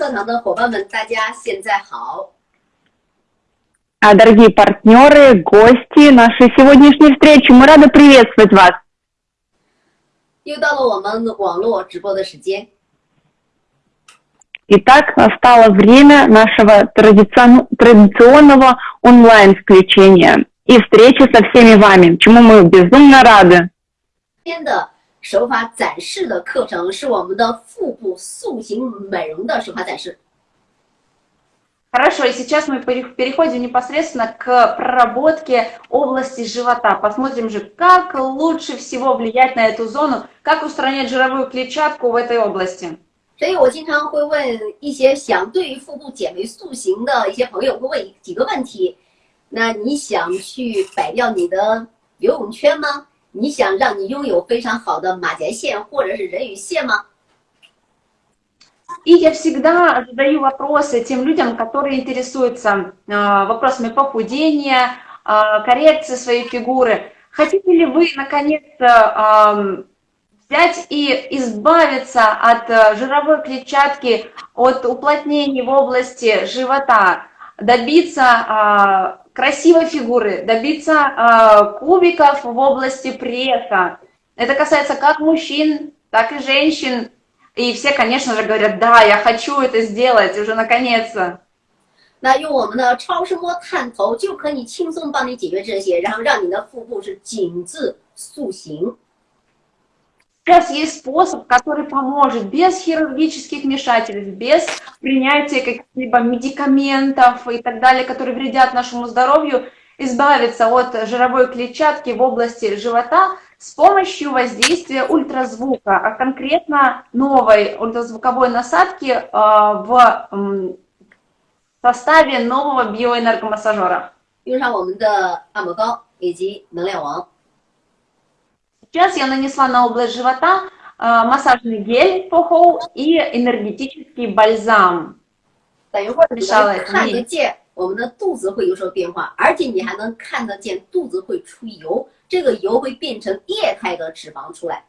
课堂的伙伴们，大家现在好。 А, Дорогие партнеры, гости нашей сегодняшней встречи, мы рады приветствовать вас. 又到了我们网络直播的时间。 Итак, настало время нашего традицион- традиционного онлайн-включения и встречи со всеми вами, чему мы безумно рады. 今天的 手法展示的课程是我们的腹部塑形美容的手法展示。 Хорошо, и сейчас мы пере- переходим непосредственно к проработке области живота. Посмотрим же, как лучше всего влиять на эту зону, как устранять жировую клетчатку в этой области. 所以我经常会问一些想对于腹部减肥塑形的一些朋友，会问几个问题。那你想去摆掉你的游泳圈吗？ 你想让你拥有非常好的马甲线或者是人鱼线吗？ И я всегда задаю вопросы тем людям, которые интересуются э, вопросами похудения, э, коррекции своей фигуры. Хотите ли вы, наконец-то, эм, взять и избавиться от э, жировой клетчатки, от уплотнений в области живота, добиться э, красивой фигуры, добиться э, кубиков в области пресса? Это касается как мужчин, так и женщин. И все, конечно же, говорят, да, я хочу это сделать уже наконец-то. 那用我们的超声波探头就可以轻松帮你解决这些，然后让你的腹部是紧致塑形。 Сейчас есть способ, который поможет без хирургических вмешательств, без принятия каких-либо медикаментов и так далее, которые вредят нашему здоровью, избавиться от жировой клетчатки в области живота с помощью воздействия ультразвука, а конкретно новой ультразвуковой насадки э, в м, составе нового биоэнергомассажера. 用上我们的按摩膏以及能量王。 Сейчас я нанесла на область живота э, массажный гель Фохоу и энергетический бальзам. 等一会儿你上来能看得见我们的肚子会有所变化，而且你还能看得见肚子会出油，这个油会变成液态的脂肪出来。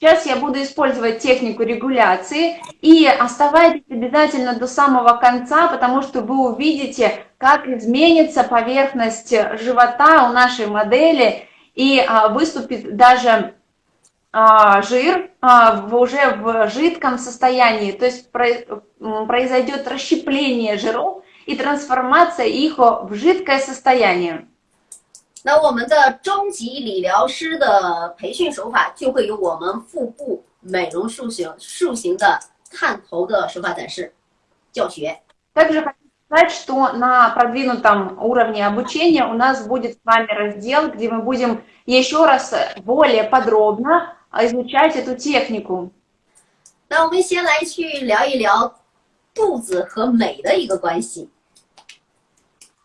Сейчас я буду использовать технику регуляции и оставайтесь обязательно до самого конца, потому что вы увидите, как изменится поверхность живота у нашей модели и а, выступит даже а, жир а, в- уже в жидком состоянии, то есть про- м, произойдет расщепление жиров и трансформация их в жидкое состояние. 那我们的终极理疗师的培训手法就会有我们腹部美容塑形塑形的探头的手法展示教学。 Также хочу сказать, что на продвинутом уровне обучения у нас будет с вами раздел, где мы будем еще раз более подробно изучать эту технику. 那我们先来去聊一聊肚子和美的一个关系。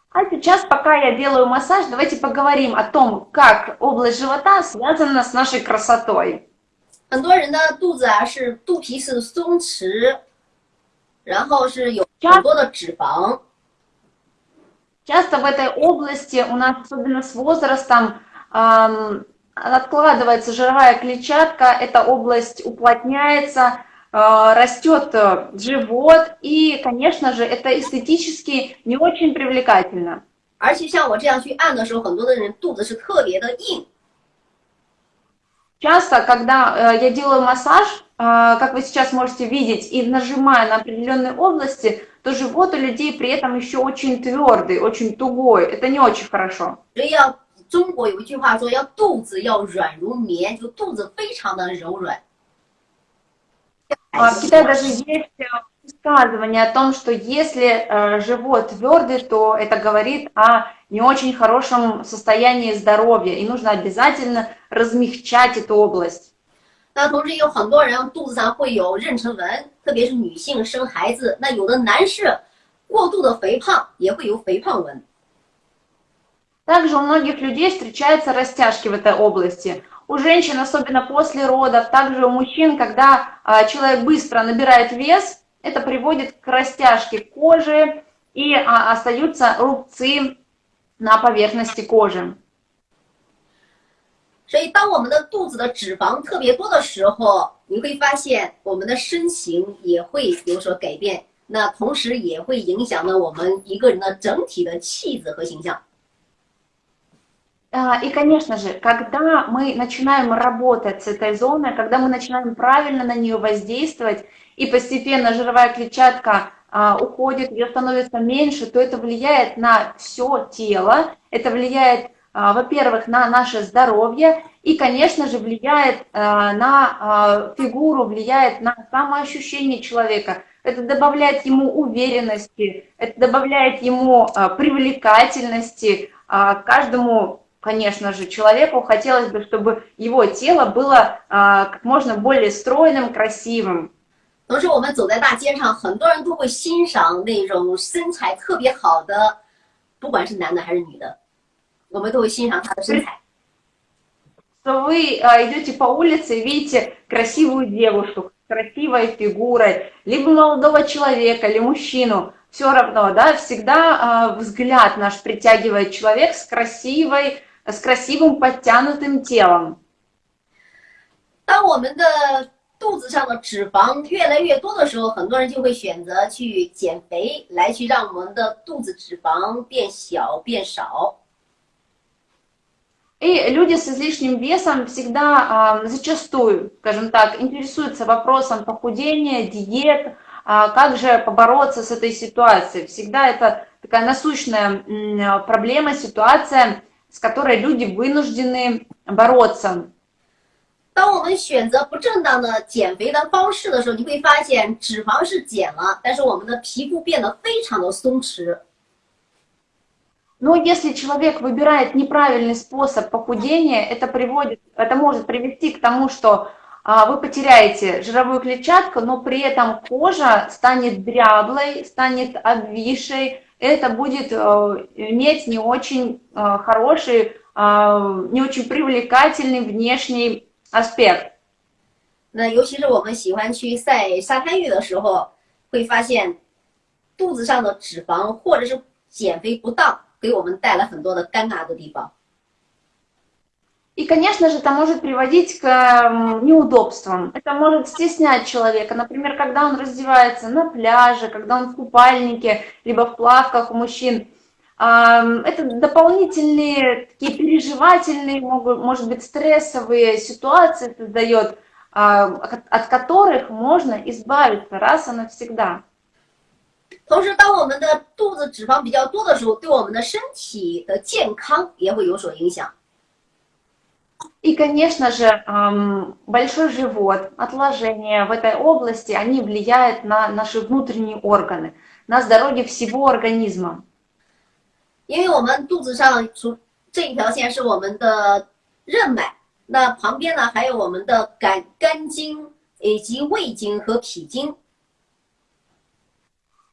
А сейчас, пока я делаю массаж, давайте поговорим о том, как область живота связана с нашей красотой. 很多人的肚子啊是肚皮是松弛，然后是有 很多的脂肪， Часто в этой области у нас, особенно с возрастом, ам, откладывается жировая клетчатка, эта область уплотняется, э, растет э, живот, и, конечно же, это эстетически не очень привлекательно. 而且像我这样去按的时候，很多的人肚子是特别的硬。 Часто, когда э, я делаю массаж, э, как вы сейчас можете видеть, и нажимаю на определенные области, то живот у людей при этом еще очень твердый, очень тугой. Это не очень хорошо. 所以要中国有一句话说，要肚子要软如棉，就肚子非常的柔软。 А В Китае даже есть э, высказывание о том, что если э, живот твердый, то это говорит о не очень хорошем состоянии здоровья, и нужно обязательно размягчать эту область. 那同时也有很多人肚子上会有妊娠纹，特别是女性生孩子，那有的男士过度的肥胖也会有肥胖纹。 Также у многих людей встречаются растяжки в этой области. У женщин, особенно после родов, также у мужчин, когда а, человек быстро набирает вес, это приводит к растяжке кожи и а, остаются рубцы на поверхности кожи. 所以，当我们的肚子的脂肪特别多的时候， 你会发现我们的身形也会有所改变，那同时也会影响了我们一个人的整体的气质和形象。 А, И, конечно же, когда мы начинаем работать с этой зоной, когда мы начинаем правильно на нее воздействовать, и постепенно жировая клетчатка а, уходит, ее становится меньше, то это влияет на все тело, это влияет, а, во-первых, на наше здоровье, и, конечно же, влияет на фигуру, влияет на самоощущение человека. Это добавляет ему уверенности, это добавляет ему привлекательности, каждому конечно же, человеку хотелось бы, чтобы его тело было а, как можно более стройным, красивым. 同时，我们走在大街上，很多人都会欣赏那种身材特别好的，不管是男的还是女的，我们都会欣赏他的身材。 Что вы а, идете по улице и видите красивую девушку с красивой фигурой, либо молодого человека, или мужчину, все равно, да, всегда а, взгляд наш притягивает человек с красивой, с красивым подтянутым телом. 当我们的肚子上的脂肪越来越多的时候，很多人就会选择去减肥，来去让我们的肚子脂肪变小变少。 И люди с излишним весом всегда а, зачастую, скажем так, интересуются вопросом похудения, диет, а, как же побороться с этой ситуацией. Всегда это такая насущная м, проблема, ситуация, с которой люди вынуждены бороться. 当我们选择不正当的减肥的方式的时候，你会发现脂肪是减了，但是我们的皮肤变得非常的松弛。 Но если человек выбирает неправильный способ похудения, это приводит, это может привести к тому, что а, вы потеряете жировую клетчатку, но при этом кожа станет дряблой, станет обвисшей. Это будет э, иметь не очень э, хороший, э, не очень привлекательный внешний аспект. 那尤其是我们喜欢去晒沙滩浴的时候，会发现肚子上的脂肪或者是减肥不当，给我们带来很多的尴尬的地方。 И, конечно же, это может приводить к м, неудобствам. Это может стеснять человека. Например, когда он раздевается на пляже, когда он в купальнике, либо в плавках у мужчин. Ам, Это дополнительные такие переживательные, могут, может быть, стрессовые ситуации создает, а, от от которых можно избавиться раз и навсегда. 同时，当我们的肚子脂肪比较多的时候，对我们的身体的健康也会有所影响。 И, конечно же, ам, большой живот, отложения в этой области, они влияют на наши внутренние органы, на здоровье всего организма. 因为我们肚子上除这一条线是我们的任脉，那旁边呢还有我们的肝肝经以及胃经和脾经。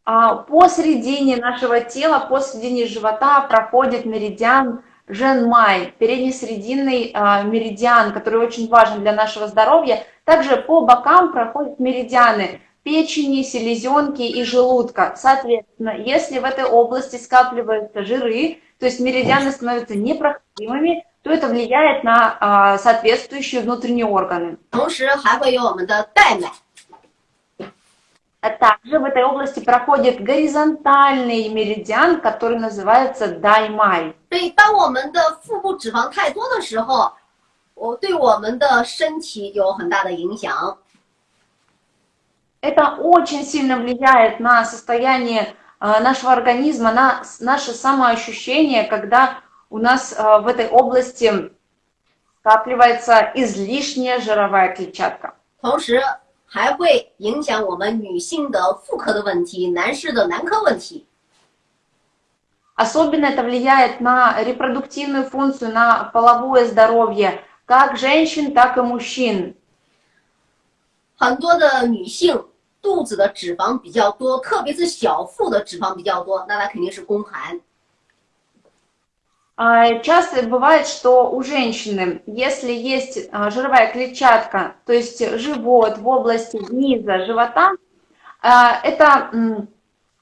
А посередине нашего тела, посередине живота проходит меридиан Женмай, переднесрединный а, меридиан, который очень важен для нашего здоровья. Также по бокам проходят меридианы печени, селезенки и желудка. Соответственно, если в этой области скапливаются жиры, то есть меридианы становятся непроходимыми, то это влияет на а, соответствующие внутренние органы. 同时还会有我们的带脉， А также в этой области проходит горизонтальный меридиан, который называется даймай. 所以当我们的腹部脂肪太多的时候，我对我们的身体有很大的影响。 Это очень сильно влияет на состояние а, нашего организма, на с- наше самоощущение, когда у нас а, в этой области скапливается излишняя жировая клетчатка. 同时 还会影响我们女性的妇科的问题，男士的男科问题。 Особенно это влияет на репродуктивную функцию, на половое здоровье как женщин, так и мужчин. 很多的女性肚子的脂肪比较多，特别是小腹的脂肪比较多，那她肯定是宫寒。 А, Часто бывает, что у женщины, если есть а, жировая клетчатка, то есть живот в области низа живота, а, это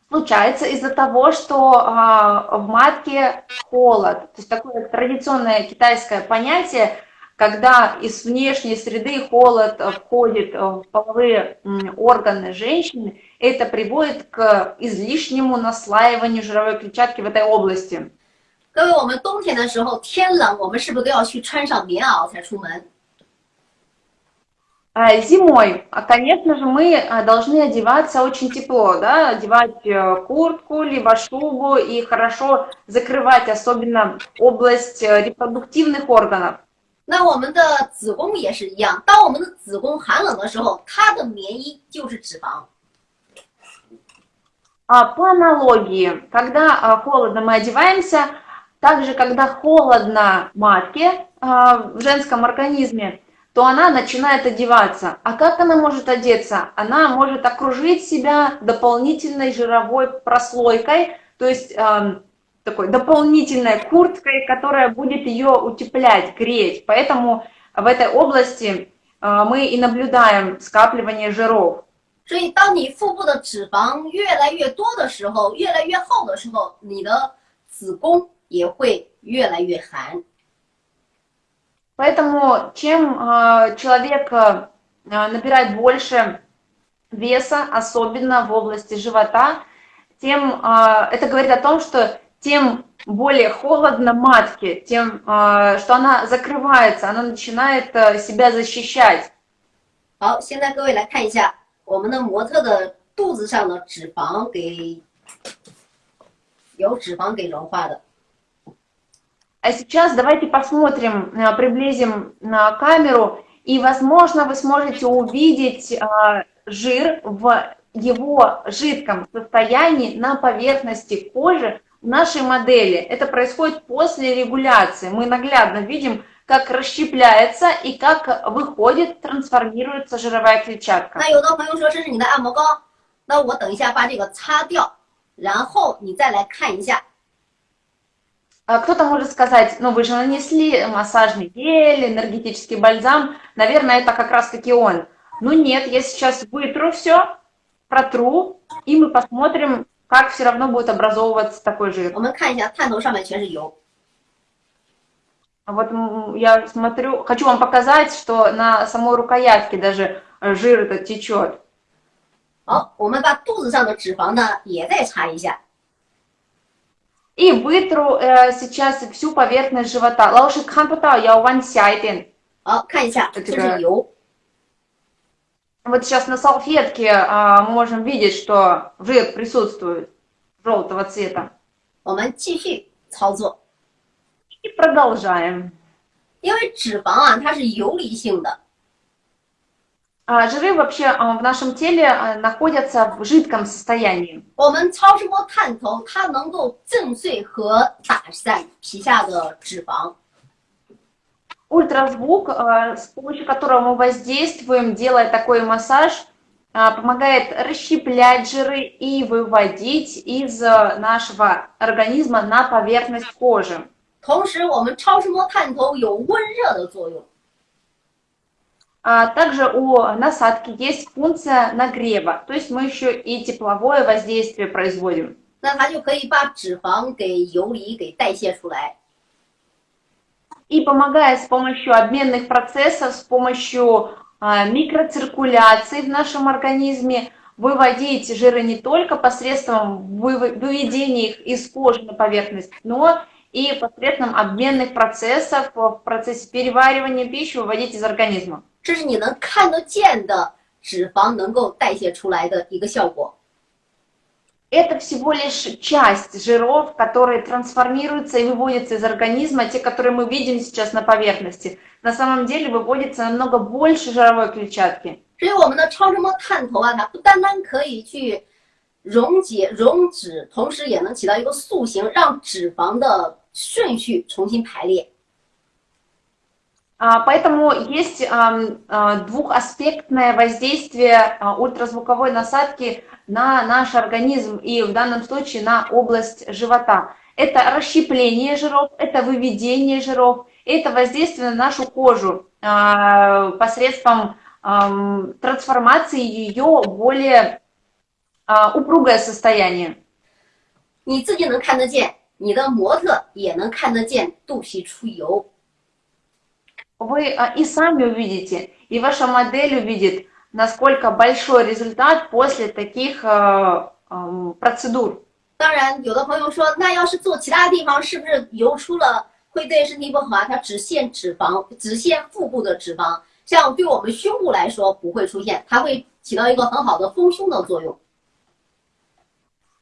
случается из-за того, что в матке холод. То есть такое традиционное китайское понятие когда из внешней среды холод входит в половые органы женщины, это приводит к излишнему наслаиванию жировой клетчатки в этой области. 各位，我们冬天的时候天冷，我们是不是都要去穿上棉袄才出门？ А, Зимой, а, конечно же, мы а, должны одеваться очень тепло, да, одевать э, куртку, либо шубу и хорошо закрывать, особенно область э, репродуктивных органов. 那我们的子宫也是一样，当我们的子宫寒冷的时候，它的棉衣就是脂肪。 А по аналогии, когда а, холодно, мы одеваемся, также когда холодно матке а, в женском организме, то она начинает одеваться. А как она может одеться? Она может окружить себя дополнительной жировой прослойкой, то есть эм, такой дополнительной курткой, которая будет ее утеплять, греть. Поэтому в этой области э, мы и наблюдаем скапливание жиров. 所以，当你腹部的脂肪越来越多的时候，越来越厚的时候，你的子宫 也会越来越寒。 Поэтому чем э, человек э, набирает больше веса, особенно в области живота, тем э, это говорит о том, что тем более холодно матке, тем, э, что она закрывается, она начинает э, себя защищать. 好，现在各位来看一下我们的模特的肚子上的脂肪给有脂肪给融化的。 А сейчас давайте посмотрим, э, приблизим на камеру, и, возможно, вы сможете увидеть э, жир в его жидком состоянии на поверхности кожи в нашей модели. Это происходит после регуляции. Мы наглядно видим, как расщепляется и как выходит, трансформируется жировая клетчатка. 那有的朋友说这是你的按摩膏，那我等一下把这个擦掉，然后你再来看一下。 А Кто-то может сказать, ну вы же нанесли массажный гель, энергетический бальзам, наверное, это как раз-таки он. Ну нет, я сейчас вытру все, протру, и мы посмотрим, как все равно будет образовываться такой жир. 我们看一下探头上面全是油， Вот м, я смотрю, хочу вам показать, что на самой рукоятке даже э, жир этот течет. 好，我们把肚子上的脂肪呢也再擦一下。 И вытру э, сейчас всю поверхность живота. Лауши канпута, я one side 好，看一下，这是油。 Вот сейчас на салфетке а, мы можем видеть, что жир присутствует желтого цвета. 我们继续操作， И продолжаем. 因为脂肪啊它是游离性的， А, жиры вообще а, в нашем теле а, находятся в жидком состоянии. 我们超声波探头它能够震碎和打散皮下的脂肪。 Ультразвук, а, с помощью которого мы воздействуем, делая такой массаж, а, помогает расщеплять жиры и выводить из а, нашего организма на поверхность кожи. 同时，我们超声波探头有温热的作用。 а также у насадки есть функция нагрева, то есть мы еще и тепловое воздействие производим. И помогая с помощью обменных процессов, с помощью а, микроциркуляции в нашем организме, выводить жиры не только посредством выведения их из кожи на поверхность, но и посредством обменных процессов в процессе переваривания пищи выводить из организма. 这是你能看得见的脂肪能够代谢出来的一个效果。 Это всего лишь часть жиров, которые трансформируются и выводятся из организма, те, которые мы видим сейчас на поверхности. На самом деле выводится намного больше жировой клетчатки. 所以我们的超声波探头啊，它不单单可以去溶解、溶脂，同时也能起到一个塑形，让脂肪的 顺序重新排列。 А, Поэтому есть ам, а, двухаспектное воздействие а, ультразвуковой насадки на наш организм и в данном случае на область живота. Это расщепление жиров, это выведение жиров, это воздействие на нашу кожу а, посредством ам, трансформации ее в более а, упругое состояние. 你自己能看得见， 你的模特也能看得见肚皮出油。 вы а, и сами увидите, и ваша модель увидит, насколько большой результат после таких а, процедур. 当然，有的朋友说，那要是做其他地方，是不是油出了会对身体不好？它只限脂肪，只限腹部的脂肪，像对我们胸部来说不会出现，它会起到一个很好的丰胸的作用。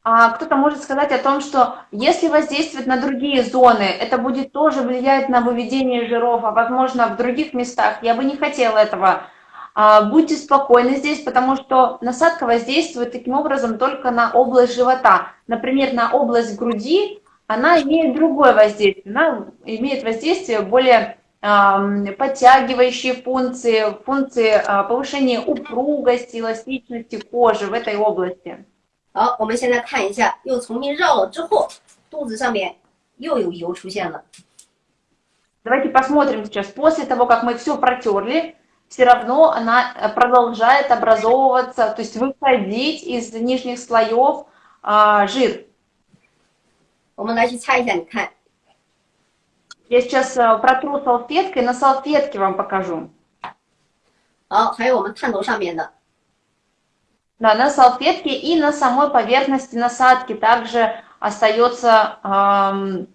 А кто-то может сказать о том, что если воздействовать на другие зоны, это будет тоже влиять на выведение жиров, а возможно в других местах. Я бы не хотела этого. А, будьте спокойны здесь, потому что насадка воздействует таким образом только на область живота. Например, на область груди она имеет другое воздействие. Она имеет воздействие более подтягивающие функции, функции а, повышения упругости, эластичности кожи в этой области. 好，我们现在看一下，又重新绕了之后，肚子上面又有油出现了。Давайте посмотрим сейчас. После того, как мы все протерли, все равно она э, продолжает образовываться, то есть выходить из нижних слоев а, жир. 我们来去猜一下，你看。Я сейчас э, протру салфеткой, на салфетке вам покажу. 好，还有我们探头上面的。 да, на салфетке и на самой поверхности насадки также остается эм,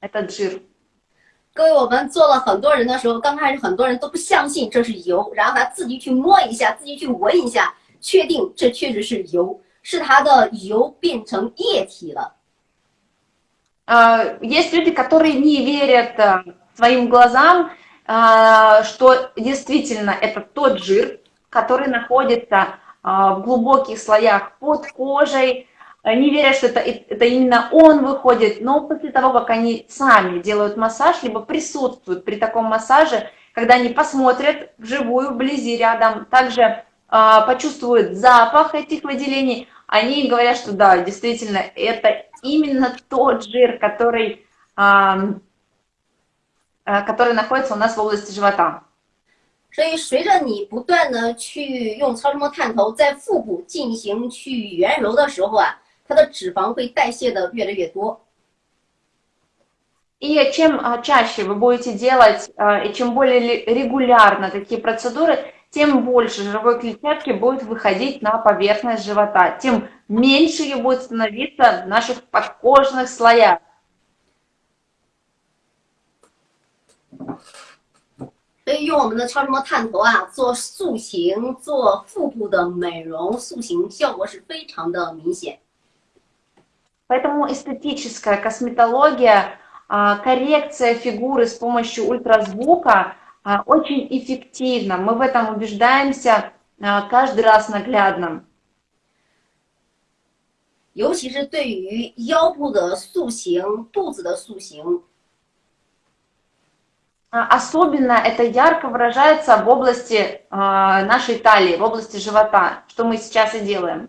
этот жир. 各位，我们做了很多人的时候，刚开始很多人都不相信这是油，然后他自己去摸一下，自己去闻一下，确定这确实是油，是它的油变成液体了。Uh, есть люди, которые не верят uh, своим глазам, uh, что действительно это тот жир, который находится а, в глубоких слоях под кожей, не верят, что это, это именно он выходит, но после того, как они сами делают массаж, либо присутствуют при таком массаже, когда они посмотрят вживую, вблизи, рядом, также э, почувствуют запах этих выделений, они говорят, что да, действительно, это именно тот жир, который, э, который находится у нас в области живота. 所以，随着你不断的去用超声波探头在腹部进行去圆揉的时候啊，它的脂肪会代谢的越来越多。И чем чаще вы будете делать, и чем более регулярно такие процедуры, тем больше жировой клетчатки будет выходить на поверхность живота, тем меньше ее будет становиться в наших подкожных слоях. 所以用我们的超声波探头啊，做塑形、做腹部的美容塑形，效果是非常的明显。Поэтому эстетическая косметология, коррекция фигуры с помощью ультразвука очень эффективна. Мы в этом убеждаемся каждый раз наглядно. 尤其是对于腰部的塑形、肚子的塑形。 а, особенно это ярко выражается в области а, нашей талии, в области живота, что мы сейчас и делаем.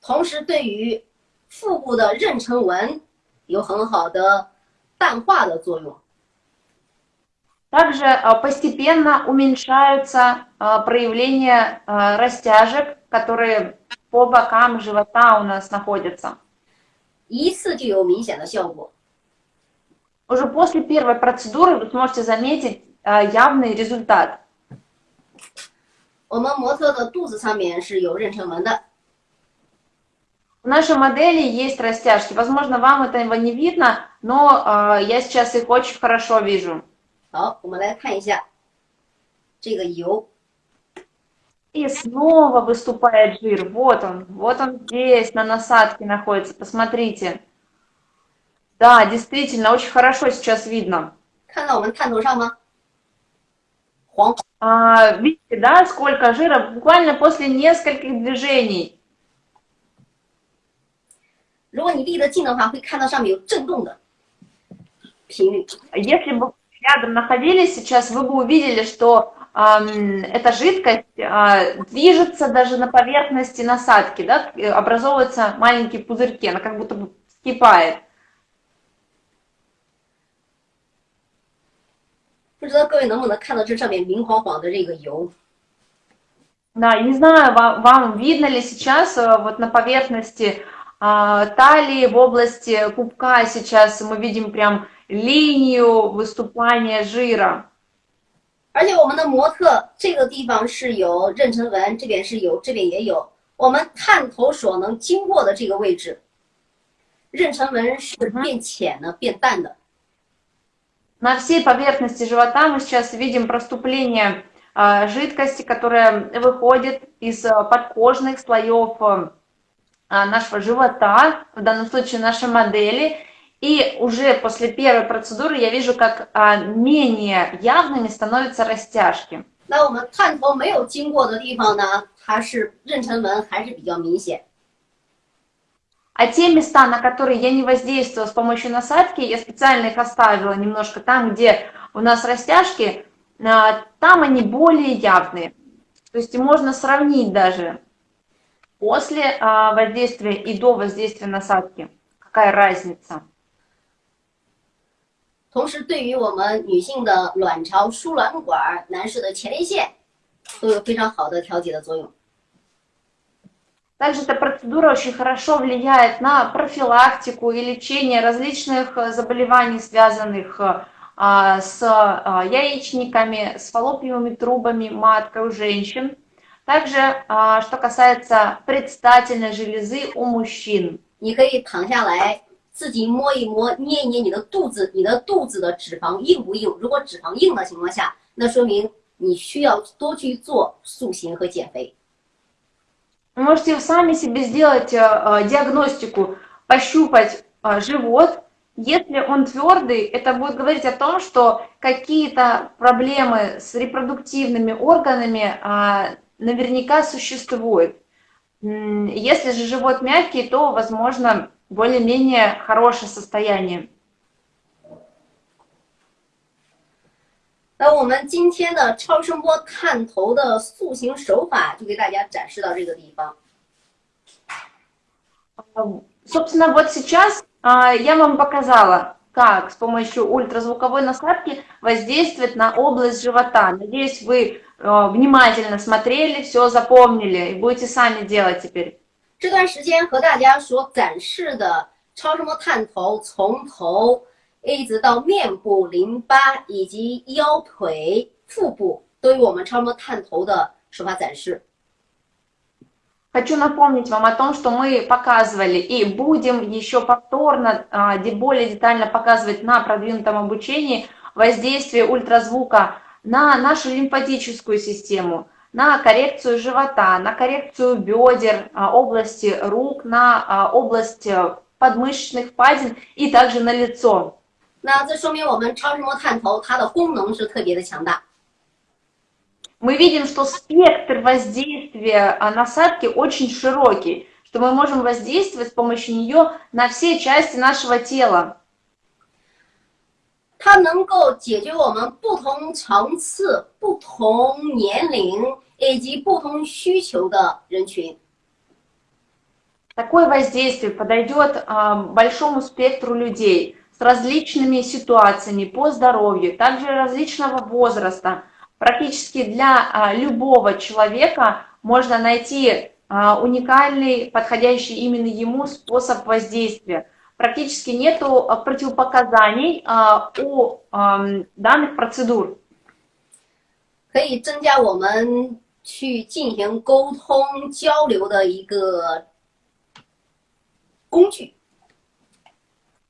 同时，对于腹部的妊娠纹有很好的淡化的作用。Также а, постепенно уменьшаются проявления растяжек, которые по бокам живота у нас находятся. 一次就有明显的效果。 уже после первой процедуры вы сможете заметить э, явный результат. 我们模特的肚子上面是有妊娠纹的。В нашей модели есть растяжки. Возможно, вам этого не видно, но э, я сейчас их очень хорошо вижу. 好，我们来看一下这个油。И снова выступает жир. Вот он, вот он здесь, на насадке находится. Посмотрите. Да, действительно, очень хорошо сейчас видно. 看到我们探头上吗？黄。А, видите, да, сколько жира буквально после нескольких движений. 如果你离得近的话，会看到上面有震动的频率。Если бы рядом находились сейчас, вы бы увидели, что э, эта жидкость э, движется даже на поверхности насадки, да, образовываются маленькие пузырьки, она как будто бы вскипает. 不知道各位能不能看到这上面明晃晃的这个油？Да, не знаю, вам, вам видно ли сейчас вот на поверхности э, талии, в области пупка сейчас мы видим прям линию выступания жира. 而且我们的模特这个地方是有妊娠纹，这边是有，这边也有。我们探头所能经过的这个位置，妊娠纹是变浅的、变淡的。 На всей поверхности живота мы сейчас видим проступление а, жидкости, которая выходит из а, подкожных слоев а, нашего живота, в данном случае нашей модели. И уже после первой процедуры я вижу, как а, менее явными становятся rастяжки. 那我们探头没有经过的地方呢，它是妊娠纹还是比较明显。 А те места, на которые я не воздействовала с помощью насадки, я специально их оставила немножко там, где у нас растяжки, а, там они более явные. То есть можно сравнить даже после а, воздействия и до воздействия насадки. Какая разница? 同时，对于我们女性的卵巢、输卵管、男士的前列腺，都有非常好的调节的作用。 Также эта процедура очень хорошо влияет на профилактику и лечение различных э, заболеваний, связанных а, с а, яичниками, с фаллопиевыми трубами маткой у женщин. Также, а, что касается предстательной железы у мужчин. 你可以躺下来，自己摸一摸、捏一捏你的肚子，你的肚子的脂肪硬不硬？如果脂肪硬的情况下，那说明你需要多去做塑形和减肥。 Вы можете сами себе сделать э, э, диагностику, пощупать э, живот. Если он твердый, это будет говорить о том, что какие-то проблемы с репродуктивными органами наверняка существуют. Если же живот мягкий, то, возможно, более-менее хорошее состояние. 那我们今天的超声波探头的塑形手法就给大家展示到这个地方。 Собственно, вот сейчас а, я вам показала, как с помощью ультразвуковой насадки воздействовать на область живота. Надеюсь, вы э, внимательно смотрели, все запомнили и будете sами делать теперь. 这段时间和大家所展示的超声波探头，从头 一直到面部、淋巴以及腰腿、腹部，都有我们超声波探头的手法展示。 Хочу напомнить вам о том, что мы показывали и будем еще повторно а, де- более детально показывать на продвинутом обучении воздействие ультразвука на нашу лимфатическую систему, на коррекцию живота, на коррекцию бедер, а, области рук, на а, область э, подмышечных впадин и также на лицо. 那这说明我们超声波探头它的功能是特别的强大。 Мы видим, что спектр воздействия а, насадки очень широкий, что мы можем воздействовать с помощью нее на все части нашего тела. 它能够解决我们不同层次、不同年龄以及不同需求的人群。 Такое воздействие подойдет а, большому спектру людей с различными ситуациями по здоровью, также различного возраста. Практически для а, любого человека можно найти а, уникальный, подходящий именно ему способ воздействия. Практически нету а, противопоказаний а, у ам, данных процедур. 可以增加我们去进行沟通交流的一个工具。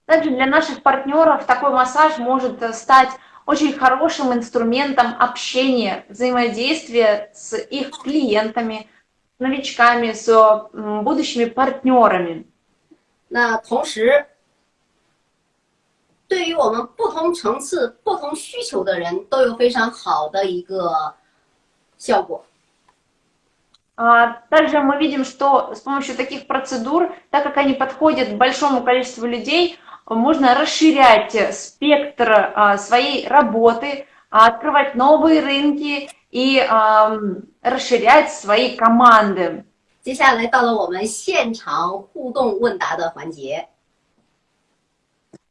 Также для наших партнеров такой массаж может э, стать очень хорошим инструментом общения, взаимодействия с их клиентами, новичками, с м, будущими партнерами. 那同时，对于我们不同层次、不同需求的人都有非常好的一个效果。 А, Также мы видим, что с помощью таких процедур, так как они подходят к большому количеству людей, можно расширять спектр а, своей работы, а, открывать новые рынки и ам, расширять свои команды. 接下来到了我们现场互动问答的环节。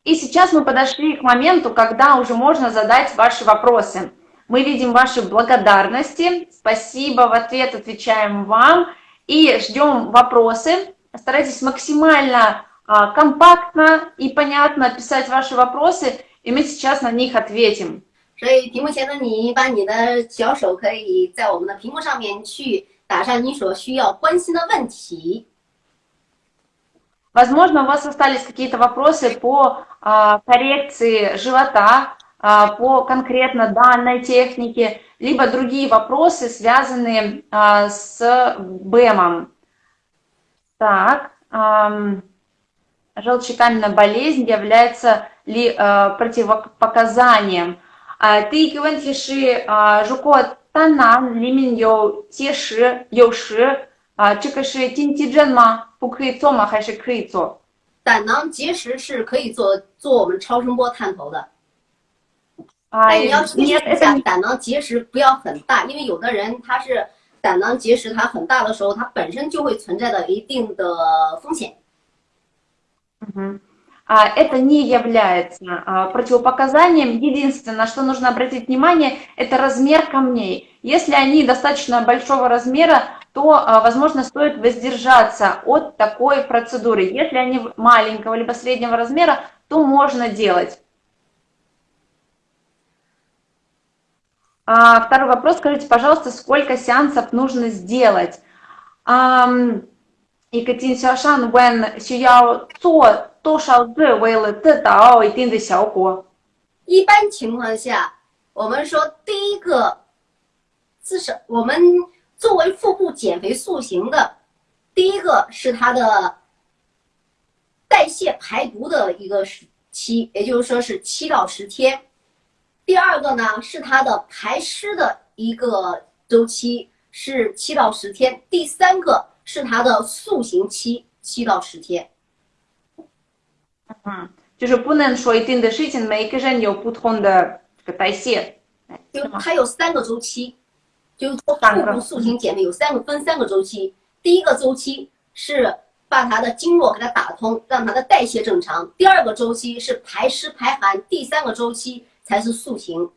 И сейчас мы подошли к моменту, когда уже можно задать ваши вопросы. Мы видим ваши благодарности. Спасибо, в ответ отвечаем вам. И ждем вопросы. Старайтесь максимально а, компактно и понятно писать ваши вопросы. и мы сейчас на них ответим. 所以屏幕前的你，把你的小手可以在我们的屏幕上面去打上你所需要关心的问题。 Возможно, у вас остались какие-то вопросы по а, коррекции живота, а, по конкретно данной технике, либо другие вопросы, связанные а, с БЭМом. Так, ам, желчекаменная болезнь является ли а, противопоказанием? А, Ты кивентиши жуко танан лимин йоу теши йоши чикаши тинтидженма 不可以做吗？还是可以做？胆囊结石是可以做做我们超声波探头的，啊但你要注意 нет, 一 это 下 не- 胆囊结石不要很大，因为有的人他是胆囊结石，它很大的时候，它本身就会存在着一定的风险。 А, Это не является а, противопоказанием. Единственное, что нужно обратить внимание, это размер камней. Если они достаточно большого размера, то, а, возможно, стоит воздержаться от такой процедуры. Если они маленького либо среднего размера, то можно делать. Второй вопрос. Скажите, пожалуйста, сколько сеансов нужно сделать? 一个经销商问需要做多少次为了得到一定的效果？一般情况下，我们说第一个，至少我们作为腹部减肥塑形的，第一个是它的代谢排毒的一个时期，也就是说是七到十天。第二个呢是它的排湿的一个周期是七到十天。第三个是它的塑形期七到十天。嗯，就是不能说一定的事情，每个人有不同的这个代谢。就它有三个周期，就是说腹部塑形减肥有三个分三个周期。第一个周期是把它的经络给它打通，让它的代谢正常；第二个周期是排湿排寒；第三个周期才是塑形。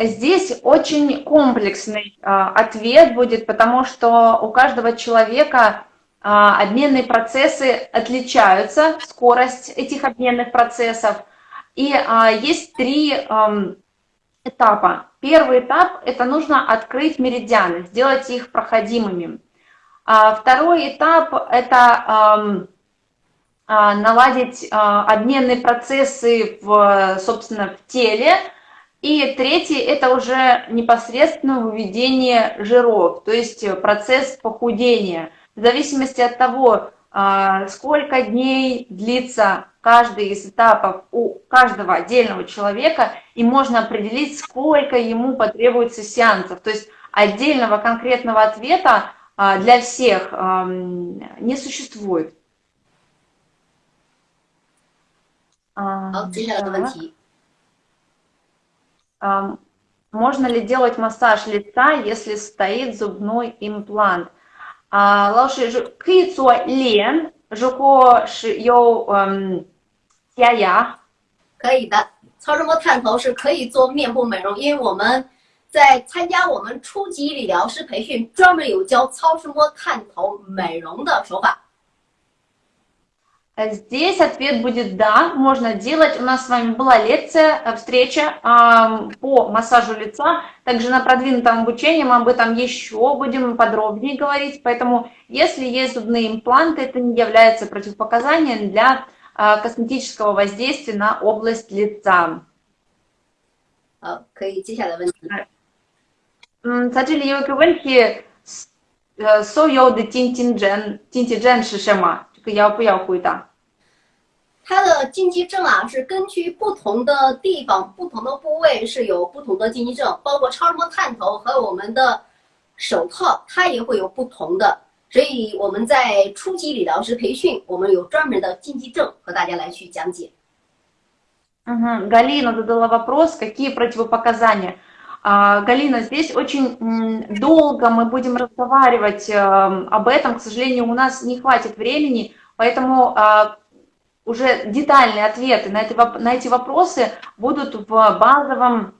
Здесь очень комплексный а, ответ будет, потому что у каждого человека а, обменные процессы отличаются, скорость этих обменных процессов. И а, есть три этапа. Первый этап – это нужно открыть меридианы, сделать их проходимыми. Второй этап – это наладить обменные процессы, в, собственно, в теле. И третий – это уже непосредственно выведение жиров, то есть процесс похудения. В зависимости от того, а, сколько дней длится каждый из этапов у каждого отдельного человека, и можно определить, сколько ему потребуется сеансов. То есть отдельного конкретного ответа а, для всех не существует. Можно ли делать массаж лица, если стоит зубной имплант? А, 老师是可以做脸，如果是有嗯假牙，可以的。超声波探头是可以做面部美容，因为我们在参加我们初级理疗师培训，专门有教超声波探头美容的手法。 Э, Здесь ответ будет да, можно делать. У нас с вами была лекция, э, встреча ам, по массажу лица. Также на продвинутом обучении мы об этом еще будем подробнее говорить. Поэтому, если есть зубные импланты, это не является противопоказанием для а, косметического воздействия на область лица. 好，可以接下来问题。 М, 在这里有一个问题，呃，所有的经济症，经济症是什么？ 这个要不要回答？它的禁忌症啊，是根据不同的地方、不同的部位是有不同的禁忌症，包括超声波探头和我们的手套，它也会有不同的。所以我们在初级理疗师培训，我们有专门的禁忌症和大家来去讲解。 Мгм. Галина задала вопрос, какие противопоказания. А, Галина, здесь очень долго мы будем разговаривать эм, об этом. К сожалению, у нас не хватит времени, поэтому а, уже детальные ответы на эти, вопросы будут в базовом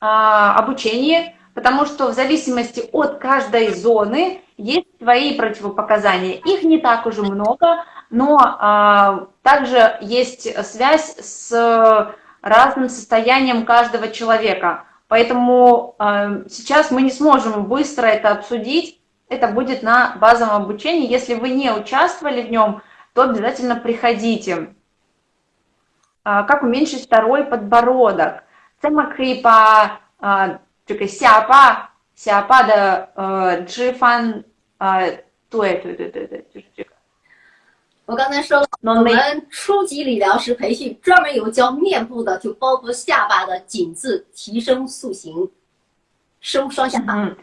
а, обучении, потому что в зависимости от каждой зоны есть свои противопоказания. Их не так уже много, но также есть связь с разным состоянием каждого человека. Поэтому э, сейчас мы не сможем быстро это обсудить. Это будет на базовом обучении. Если вы не участвовали в нем, то обязательно приходите. Э, как уменьшить второй подбородок? Тема крипа, а, э, сяпа, сяпа да джифан, а, туэ, туэ, туэ, туэ, туэ, туэ, туэ, туэ, 我刚才说了，我们初级理疗师培训专门有教面部的，就包括下巴的紧致、提升塑形、收双下巴。嗯。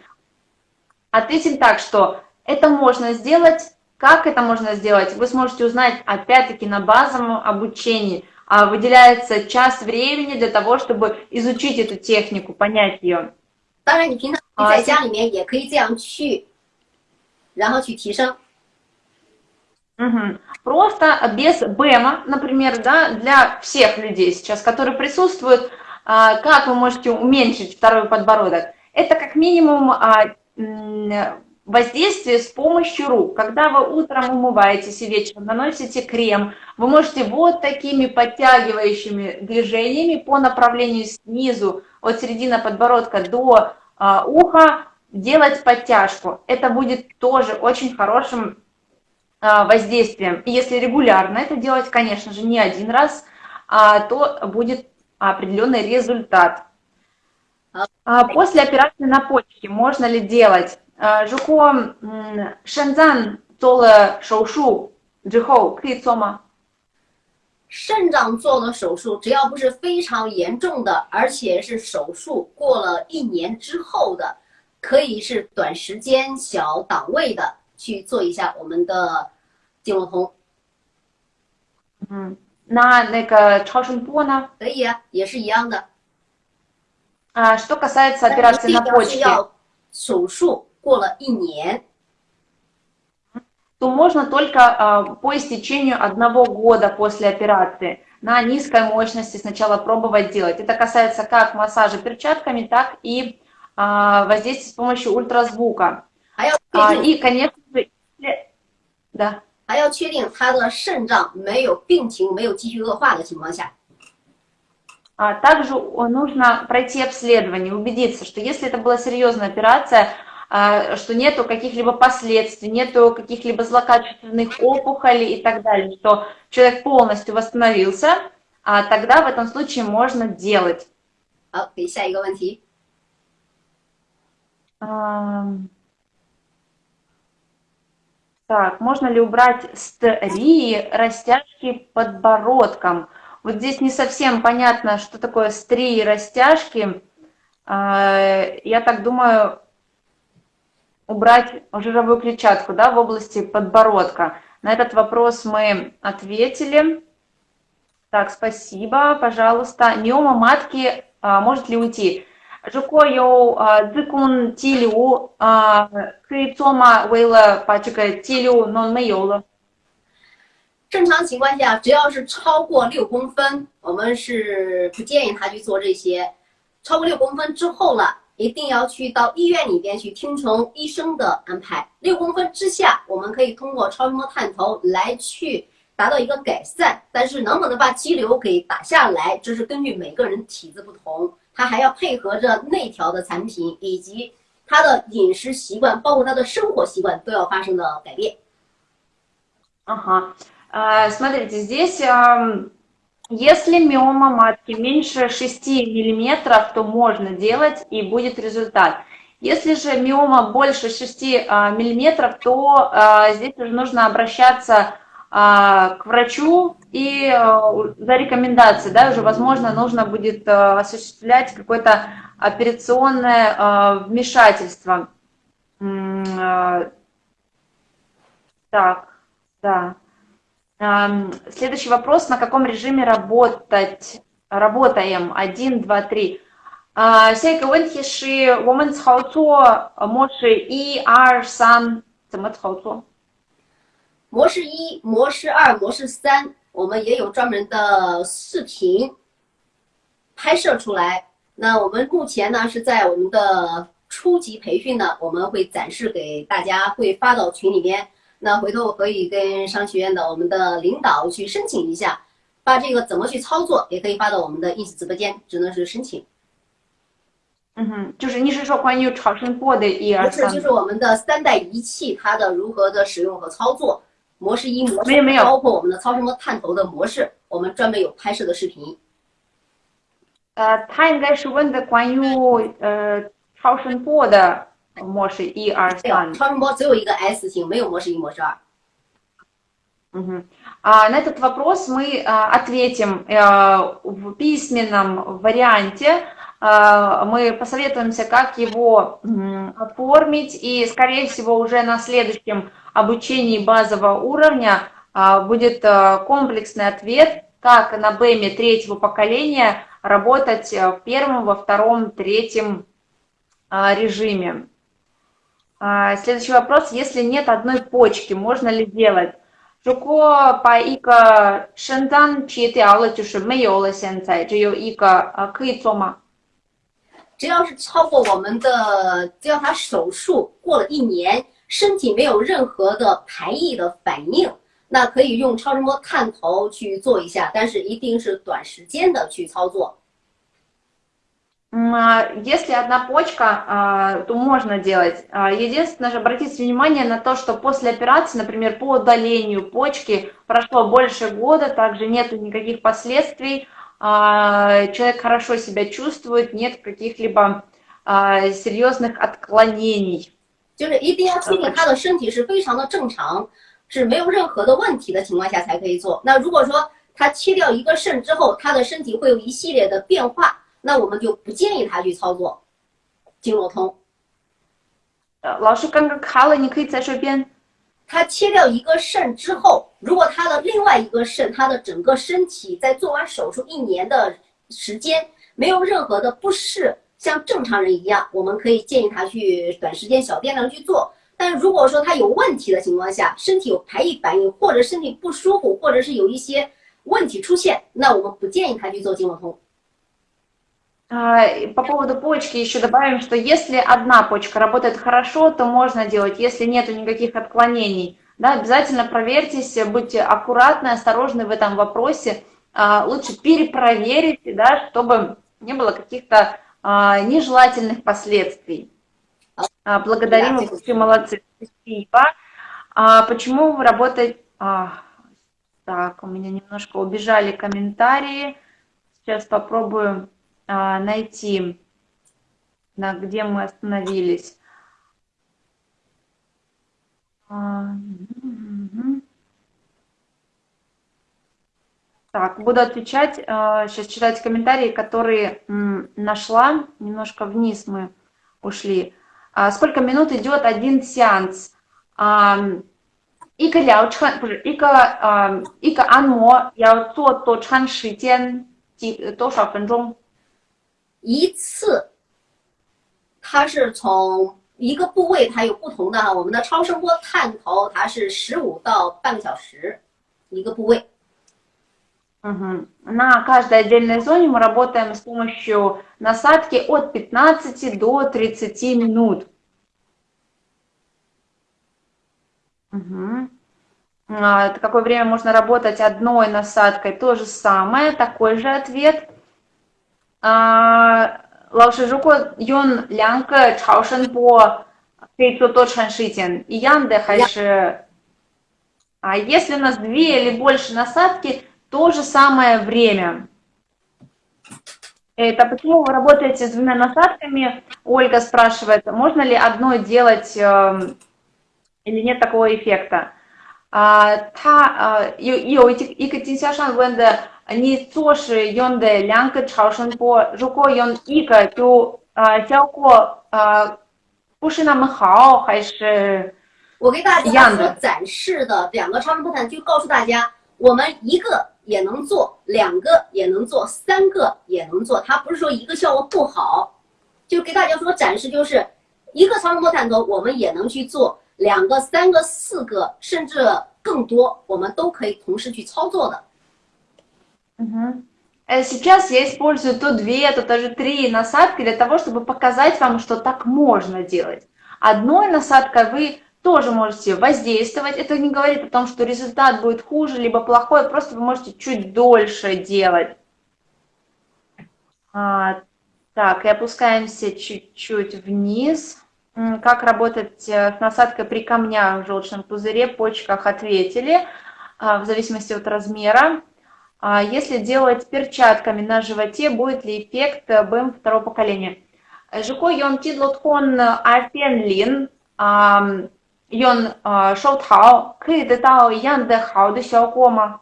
Ответим так, что это можно сделать. Как это можно сделать? Вы сможете узнать опять-таки на базовом обучении. А выделяется час времени для того, чтобы изучить эту технику, понять ее. 当然，你平常在家里面也可以这样去，然后去提升。 Угу. Просто без БЭМа, например, да, для всех людей сейчас, которые присутствуют, а, как вы можете уменьшить второй подбородок? Это как минимум а, воздействие с помощью рук. Когда вы утром умываетесь и вечером наносите крем, вы можете вот такими подтягивающими движениями по направлению снизу, от середины подбородка до а, уха, делать подтяжку. Это будет тоже очень хорошим воздействием. И если регулярно это делать, конечно же, не один раз, а, то будет определенный результат. А, после операции на почке можно ли делать? Жуко Шэнзан 做了手术之后可以做吗？肾脏做了手术，只要不是非常严重的，而且是手术过了一年之后的，可以是短时间小档位的。 去做一下我们的经络通。嗯，那那个超声波呢？可以啊，也是一样的。А что касается операции на почке, 手术过了一年，то можно только а, по истечению одного года после операции на низкой мощности сначала пробовать делать. Это касается как массажа перчатками, так и а, воздействия с помощью ультразвука. А, и, конечно же, да. 还要确定他的肾脏没有病情没有继续恶化的情况下。А также нужно пройти обследование, убедиться, что если это была серьезная операция, а, что нету каких-либо последствий, нету каких-либо злокачественных опухолей и так далее, что человек полностью восстановился, а тогда в этом случае можно делать. 好，给下一个问题。Um... Так, можно ли убрать стрии, растяжки подбородком? Вот здесь не совсем понятно, что такое стрии, растяжки. А, я так думаю, убрать жировую клетчатку да, в области подбородка. На этот вопрос мы ответили. Так, спасибо, пожалуйста. Миома матки а, может ли уйти? 如果有呃子宫肌瘤啊，可以做吗？为了把这个肌瘤弄没有了。正常情况下，只要是超过六公分，我们是不建议他去做这些。超过六公分之后了，一定要去到医院里边去听从医生的安排。六公分之下，我们可以通过超声波探头来去达到一个改善。但是能不能把肌瘤给打下来，这是根据每个人体质不同。他还要配合着内调的产品，以及他的饮食习惯，包括他的生活习惯都要发生的改变。Ага, смотрите, здесь, если миома матки меньше 6 миллиметров, то можно делать и будет результат. Если же миома больше 6 миллиметров, то здесь уже нужно обращаться а, а, к врачу и э, за рекомендации, да, уже, возможно, нужно будет э, осуществлять какое-то операционное э, вмешательство. Так, да. Эм, следующий вопрос, на каком режиме работать, работаем? 1, 2, 3. Всякие венхиши, women's хауцо, моши и ар сан, цемет хауцо. 模式一？模式一、模式二、模式三，我们也有专门的视频拍摄出来。那我们目前呢是在我们的初级培训呢，我们会展示给大家，会发到群里面。那回头我可以跟商学院的我们的领导去申请一下，把这个怎么去操作，也可以发到我们的 ins 直播间，只能是申请。嗯哼，就是你是说关于超声波的一二三？不是，就是我们的三代仪器它的如何的使用和操作模式一模式，没有没有，包括我们的超声波探头的模式，我们专门有拍摄的视频。呃，他应该是问的关于呃超声波的。模式一二三。超声波只有一个 S 型，没有模式一、模式二。Угу. А, на этот вопрос мы а, ответим а, в письменном варианте. А, мы посоветуемся, как его оформить, и, скорее всего, уже на следующем обучении базового уровня а, будет а, комплексный ответ, как на БЭМе третьего поколения работать в первом, во втором, третьем режиме. Следующий вопрос. Если нет одной почки, можно ли делать? Жуко по ика шэндан чиэти аула чушу мэйола сэнцай, ика кэй. 只有一个，呃，可以做吗？只要是超过我们的，只要他手术过了一年，身体没有任何的排异的反应，那可以用超声波探头去做一下，但是一定是短时间的去操作。Если одна почка, а, то можно делать. А, единственное же, обратите внимание на то, что после операции, например, по удалению почки прошло больше года, также нет никаких последствий, а, человек хорошо себя чувствует, нет каких-либо серьезных отклонений. 就是一定要确定他的身体是非常的正常，是没有任何的问题的情况下才可以做。那如果说他切掉一个肾之后，他的身体会有一系列的变化。那我们就不建议他去操作经络通。呃，老师刚刚卡了，你可以再说一遍。 他切掉一个肾之后，如果他的另外一个肾，他的整个身体在做完手术一年的时间没有任何的不适，像正常人一样，我们可以建议他去短时间小电量去做。但如果说他有问题的情况下，身体有排异反应，或者身体不舒服，或者是有一些问题出现，那我们不建议他去做经络通。А, по поводу почки еще добавим, что если одна почка работает хорошо, то можно делать, если нет никаких отклонений. Да, обязательно проверьтесь, будьте аккуратны, осторожны в этом вопросе. А, лучше перепроверить, да, чтобы не было каких-то а, нежелательных последствий. Благодарим вас, большое, молодцы. Спасибо. Почему вы работаете... Так, у меня немножко убежали комментарии. Сейчас попробую а, а, найти, на, где мы остановились. А, так, буду отвечать, а, сейчас читать комментарии, которые нашла. Немножко вниз мы ушли. Сколько минут идет один сеанс? Ика ляо чан, ика, ика анмо, яо то то чан шитен, то шо фэнчжон. 一次，它是从一个部位，它有不同的哈。我们的超声波探头，它是十五到半个小时一个部位。Угу. На каждой отдельной зоне мы работаем с помощью насадки от 15 до 30 минут. Угу. А, какое время можно работать одной насадкой? То же самое, такой же ответ. 啊，老师，如果用两个超声波可以做多长时间？一样的还是？А если у нас две или больше насадки, то же самое время. Это почему вы работаете с двумя насадками? Ольга спрашивает, можно ли одной делать э, или нет такого эффекта? 啊，他呃有有一一个经销商问的。 你做是用的两个超声波，如果用一个就呃效果呃不是那么好，还是我给大家所展示的两个超声波探就告诉大家，我们一个也能做，两个也能做，三个也能做，它不是说一个效果不好，就给大家说展示就是一个超声波探头我们也能去做，两个、三个、四个甚至更多，我们都可以同时去操作的。Э, Сейчас я использую то две, то даже три насадки для того, чтобы показать вам, что так можно делать. Одной насадкой вы тоже можете воздействовать. Это не говорит о том, что результат будет хуже, либо плохой, просто вы можете чуть дольше делать. А, так, и опускаемся чуть-чуть вниз. Как работать э, с насадкой при камнях в желчном пузыре, почках ответили, а, в зависимости от размера. А если делать перчатками на животе, будет ли эффект БМ второго поколения? Жуко йон тидлот хон альпен лин, йон шоу тао, 可以得到一样的好的效果吗？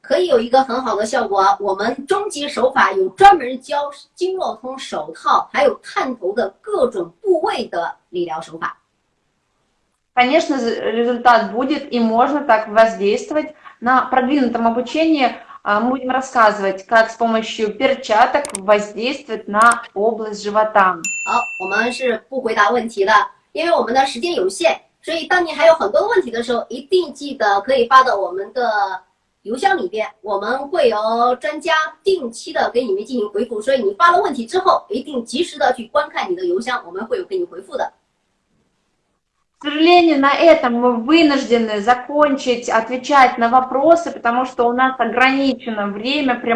可以有一个很好的效果啊！我们终极手法有专门教经络通手套，还有探头的各种部位的理疗手法。 Конечно, результат будет, и можно так воздействовать. На продвинутом обучении а, мы будем рассказывать, как с помощью перчаток воздействовать на область живота. 好，我们是不回答问题的，因为我们的时间有限，所以当你还有很多问题的时候，一定记得可以发到我们的邮箱里边，我们会有专家定期的给你们进行回复。所以你发了问题之后，一定及时的去观看你的邮箱，我们会有给你回复的。 Сожалению, на этом мы вынуждены закончить отвечать на вопросы, потому что у нас ограничено время прямого